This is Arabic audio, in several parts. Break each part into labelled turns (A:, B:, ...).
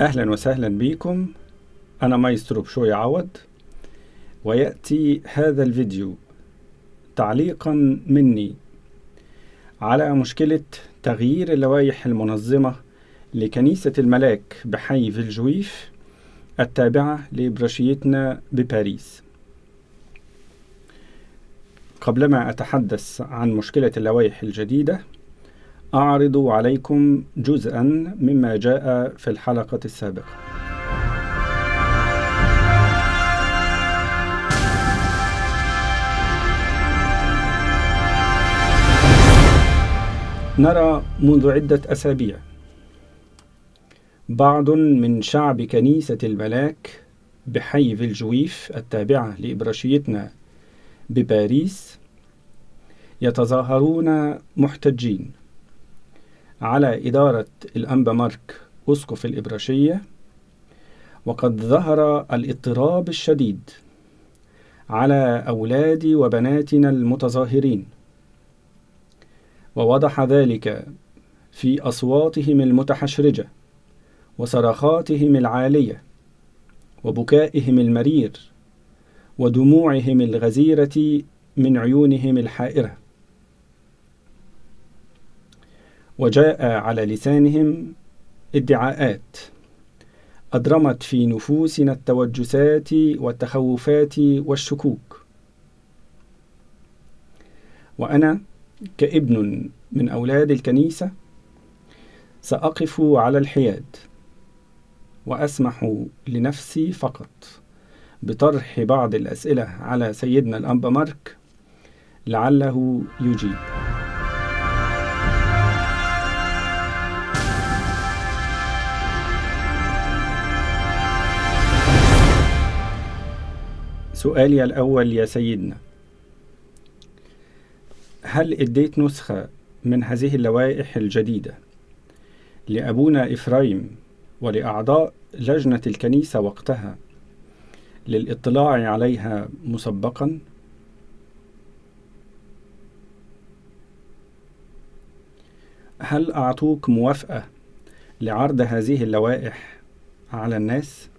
A: أهلا وسهلا بكم. أنا مايسترو بشوي عوض ويأتي هذا الفيديو تعليقا مني على مشكلة تغيير اللوائح المنظمة لكنيسة الملاك بحي فيلجويف التابعة لبرشيتنا بباريس. قبلما أتحدث عن مشكلة اللوائح الجديدة أعرض عليكم جزءا مما جاء في الحلقة السابقة. نرى منذ عدة أسابيع بعض من شعب كنيسة الملاك بحي فيلجويف التابعة لإبراشيتنا بباريس يتظاهرون محتجين. على إدارة الأنبا مارك أسقف الإبراشية وقد ظهر الاضطراب الشديد على أولاد وبناتنا المتظاهرين. ووضح ذلك في أصواتهم المتحشرجة وصرخاتهم العالية وبكائهم المرير ودموعهم الغزيرة من عيونهم الحائرة. وجاء على لسانهم ادعاءات. أضرمت في نفوسنا التوجسات والتخوفات والشكوك. وأنا كابن من أولاد الكنيسة سأقف على الحياد وأسمح لنفسي فقط بطرح بعض الأسئلة على سيدنا الأنبا مارك لعله يجيب. سؤالي الأول يا سيدنا هل اديت نسخة من هذه اللوائح الجديدة لأبونا إفرايم ولأعضاء لجنة الكنيسة وقتها للاطلاع عليها مسبقا هل أعطوك موافقة لعرض هذه اللوائح على الناس؟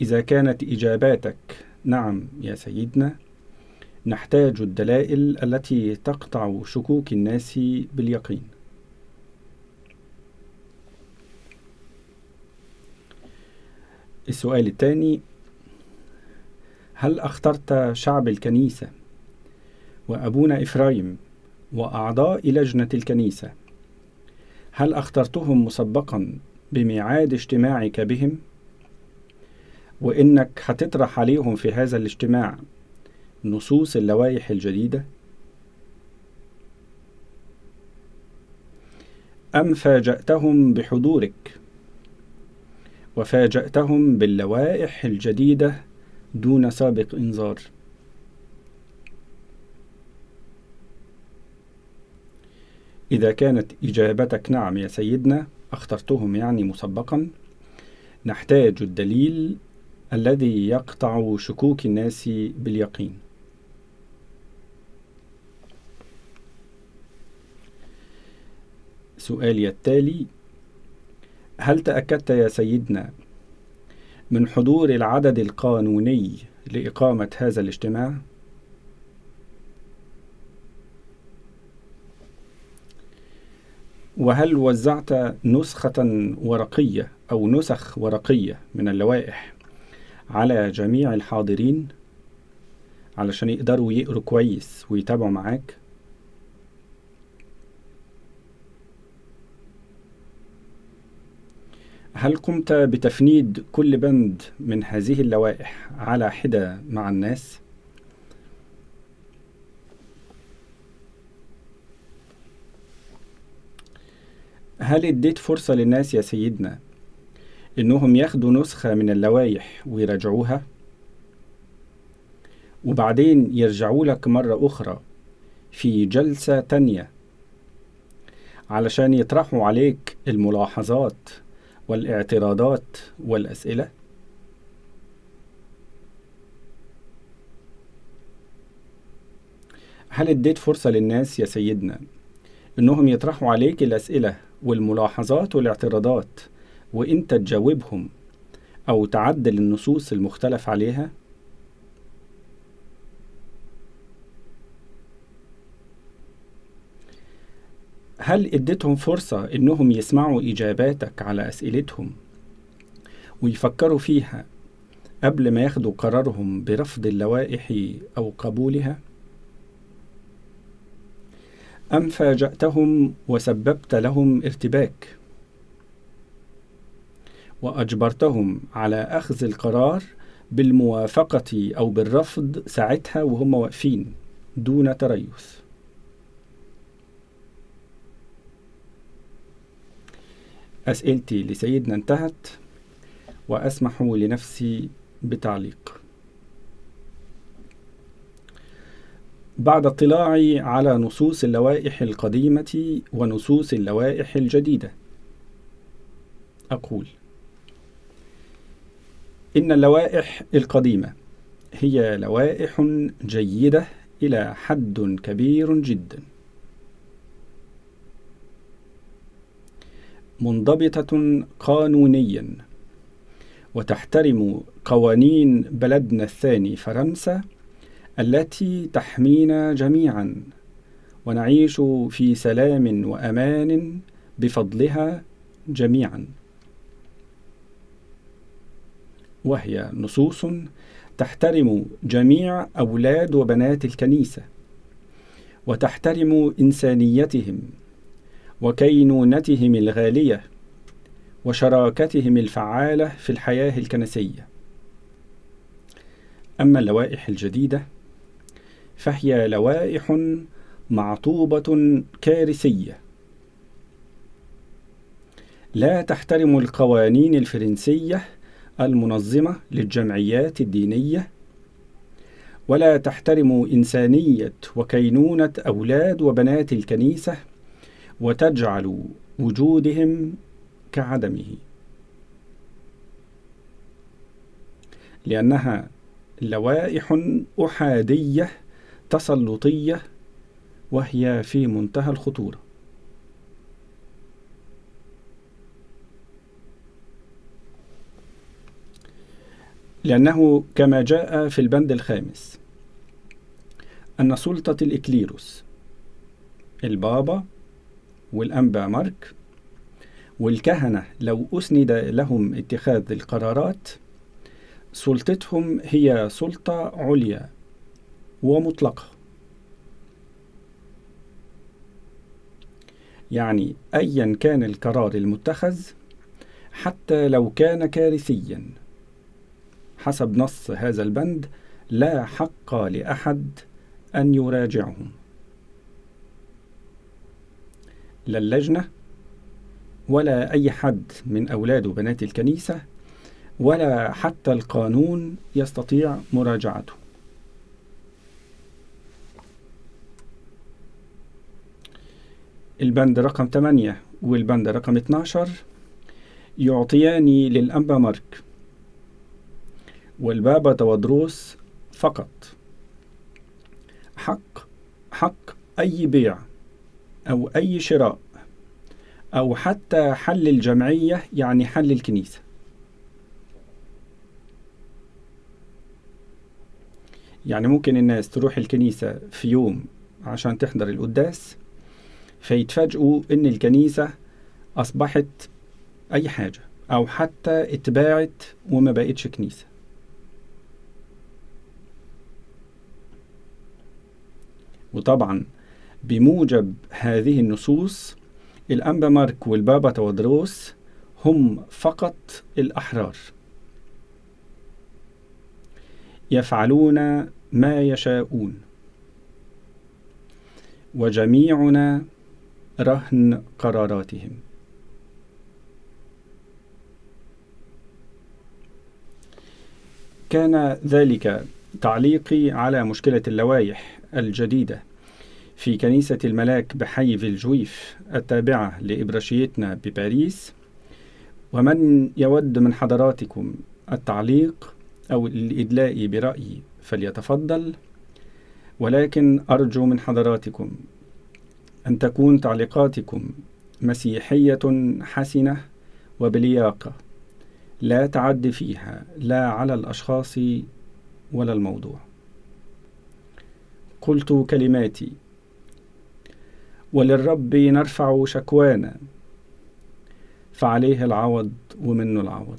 A: إذا كانت إجاباتك نعم يا سيدنا نحتاج الدلائل التي تقطع شكوك الناس باليقين السؤال الثاني هل أخترت شعب الكنيسة وأبونا إفرايم وأعضاء لجنة الكنيسة هل أخترتهم مسبقا بميعاد اجتماعك بهم؟ وإنك هتطرح عليهم في هذا الاجتماع نصوص اللوائح الجديدة. أم فاجأتهم بحضورك وفاجأتهم باللوائح الجديدة دون سابق إنذار. إذا كانت إجابتك نعم يا سيدنا أخترتهم يعني مسبقا نحتاج الدليل الذي يقطع شكوك الناس باليقين سؤالي التالي هل تأكدت يا سيدنا من حضور العدد القانوني لإقامة هذا الاجتماع؟ وهل وزعت نسخة ورقية أو نسخ ورقية من اللوائح على جميع الحاضرين علشان يقدروا يقروا كويس ويتابعوا معاك هل قمت بتفنيد كل بند من هذه اللوائح على حدة مع الناس؟ هل اديت فرصة للناس يا سيدنا إنهم ياخدوا نسخة من اللوائح ويراجعوها وبعدين يرجعوا لك مرة أخرى في جلسة تانية علشان يطرحوا عليك الملاحظات والاعتراضات والأسئلة. هل اديت فرصة للناس يا سيدنا إنهم يطرحوا عليك الأسئلة والملاحظات والاعتراضات وإنت تجاوبهم أو تعدل النصوص المختلف عليها هل اديتهم فرصة إنهم يسمعوا إجاباتك على أسئلتهم ويفكروا فيها قبل ما ياخدوا قرارهم برفض اللوائح أو قبولها؟ أم فاجأتهم وسببت لهم ارتباك؟ وأجبرتهم على أخذ القرار بالموافقة أو بالرفض ساعتها وهم واقفين دون تريث. أسئلتي لسيدنا انتهت وأسمح لنفسي بتعليق. بعد اطلاعي على نصوص اللوائح القديمة ونصوص اللوائح الجديدة أقول إن اللوائح القديمة هي لوائح جيدة إلى حد كبير جدا. منضبطة قانونيا وتحترم قوانين بلدنا الثاني فرنسا التي تحمينا جميعا ونعيش في سلام وأمان بفضلها جميعا. وهي نصوص تحترم جميع أولاد وبنات الكنيسة وتحترم إنسانيتهم وكينونتهم الغالية وشراكتهم الفعالة في الحياة الكنسية. أما اللوائح الجديدة فهي لوائح معطوبة كارثية. لا تحترم القوانين الفرنسية المنظمة للجمعيات الدينية. ولا تحترم إنسانية وكينونة أولاد وبنات الكنيسة وتجعل وجودهم كعدمه. لأنها لوائح أحادية تسلطية وهي في منتهى الخطورة. لأنه كما جاء في البند الخامس. أن سلطة الإكليروس البابا والأنبا مارك والكهنة لو أسند لهم اتخاذ القرارات سلطتهم هي سلطة عليا ومطلقة. يعني أيا كان القرار المتخذ حتى لو كان كارثيا. حسب نص هذا البند لا حق لأحد أن يراجعهم لا اللجنة ولا أي حد من أولاد وبنات الكنيسة ولا حتى القانون يستطيع مراجعته. البند رقم 8 والبند رقم 12 يعطيان للأنبا مارك. والبابا تودروس فقط. حق حق أي بيع أو أي شراء أو حتى حل الجمعية يعني حل الكنيسة. يعني ممكن الناس تروح الكنيسة في يوم عشان تحضر القداس فيتفاجئوا إن الكنيسة أصبحت أي حاجة أو حتى اتباعت وما بقتش كنيسة. وطبعا بموجب هذه النصوص الأنبا مارك والبابا تودروس هم فقط الأحرار. يفعلون ما يشاءون. وجميعنا رهن قراراتهم. كان ذلك تعليقي على مشكلة اللوائح الجديدة في كنيسة الملاك بحي فيلجويف التابعة لإبراشيتنا بباريس. ومن يود من حضراتكم التعليق أو الإدلاء برأي فليتفضل ولكن أرجو من حضراتكم أن تكون تعليقاتكم مسيحية حسنة وبلياقة لا تعد فيها لا على الأشخاص ولا الموضوع. قلت كلماتي وللرب نرفع شكوانا فعليه العوض ومنه العوض.